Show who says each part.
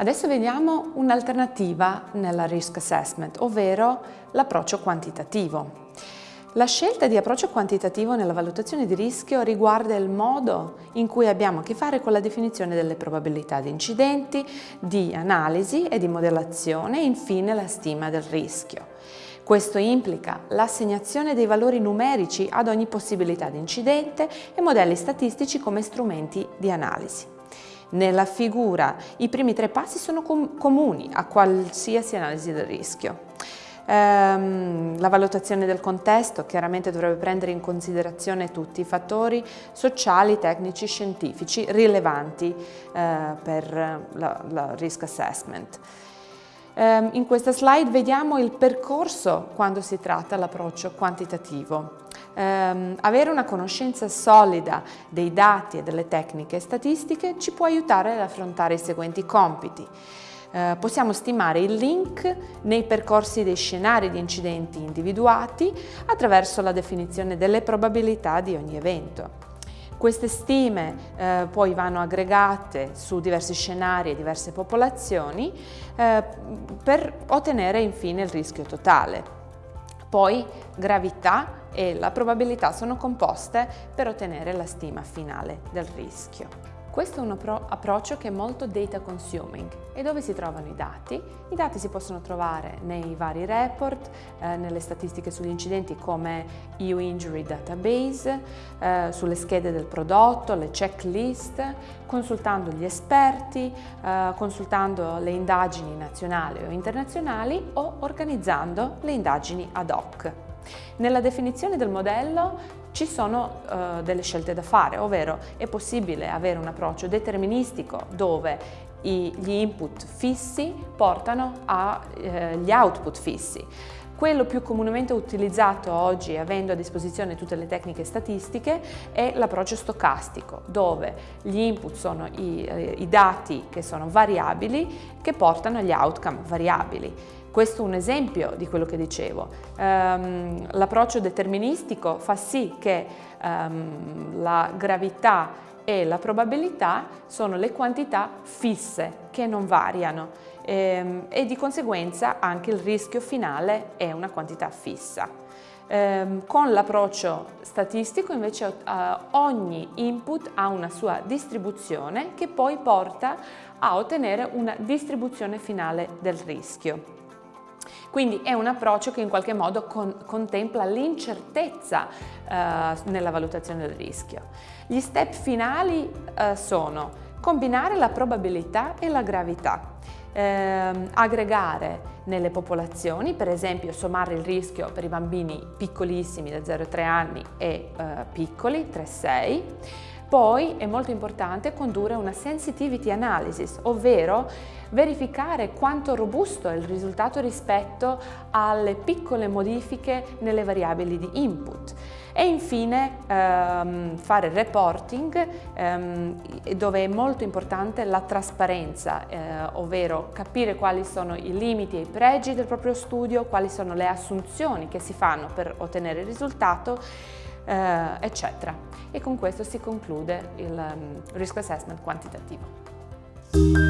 Speaker 1: Adesso vediamo un'alternativa nella risk assessment, ovvero l'approccio quantitativo. La scelta di approccio quantitativo nella valutazione di rischio riguarda il modo in cui abbiamo a che fare con la definizione delle probabilità di incidenti, di analisi e di modellazione e infine la stima del rischio. Questo implica l'assegnazione dei valori numerici ad ogni possibilità di incidente e modelli statistici come strumenti di analisi. Nella figura i primi tre passi sono com comuni a qualsiasi analisi del rischio. Ehm, la valutazione del contesto chiaramente dovrebbe prendere in considerazione tutti i fattori sociali, tecnici, scientifici rilevanti eh, per la risk assessment. Ehm, in questa slide vediamo il percorso quando si tratta l'approccio quantitativo. Um, avere una conoscenza solida dei dati e delle tecniche statistiche ci può aiutare ad affrontare i seguenti compiti. Uh, possiamo stimare il link nei percorsi dei scenari di incidenti individuati attraverso la definizione delle probabilità di ogni evento. Queste stime eh, poi vanno aggregate su diversi scenari e diverse popolazioni eh, per ottenere infine il rischio totale. Poi gravità e la probabilità sono composte per ottenere la stima finale del rischio. Questo è un approccio che è molto data consuming e dove si trovano i dati? I dati si possono trovare nei vari report, eh, nelle statistiche sugli incidenti come EU Injury Database, eh, sulle schede del prodotto, le checklist, consultando gli esperti, eh, consultando le indagini nazionali o internazionali o organizzando le indagini ad hoc. Nella definizione del modello ci sono uh, delle scelte da fare, ovvero è possibile avere un approccio deterministico dove i, gli input fissi portano agli eh, output fissi. Quello più comunemente utilizzato oggi, avendo a disposizione tutte le tecniche statistiche, è l'approccio stocastico, dove gli input sono i, eh, i dati che sono variabili che portano agli outcome variabili. Questo è un esempio di quello che dicevo. Um, L'approccio deterministico fa sì che um, la gravità e la probabilità sono le quantità fisse che non variano ehm, e di conseguenza anche il rischio finale è una quantità fissa. Ehm, con l'approccio statistico invece eh, ogni input ha una sua distribuzione che poi porta a ottenere una distribuzione finale del rischio. Quindi è un approccio che in qualche modo con, contempla l'incertezza eh, nella valutazione del rischio. Gli step finali eh, sono combinare la probabilità e la gravità, eh, aggregare nelle popolazioni, per esempio sommare il rischio per i bambini piccolissimi da 0-3 anni e eh, piccoli, 3-6, poi è molto importante condurre una sensitivity analysis, ovvero verificare quanto robusto è il risultato rispetto alle piccole modifiche nelle variabili di input. E infine ehm, fare reporting ehm, dove è molto importante la trasparenza, eh, ovvero capire quali sono i limiti e i pregi del proprio studio, quali sono le assunzioni che si fanno per ottenere il risultato, eh, eccetera e con questo si conclude il um, risk assessment quantitativo.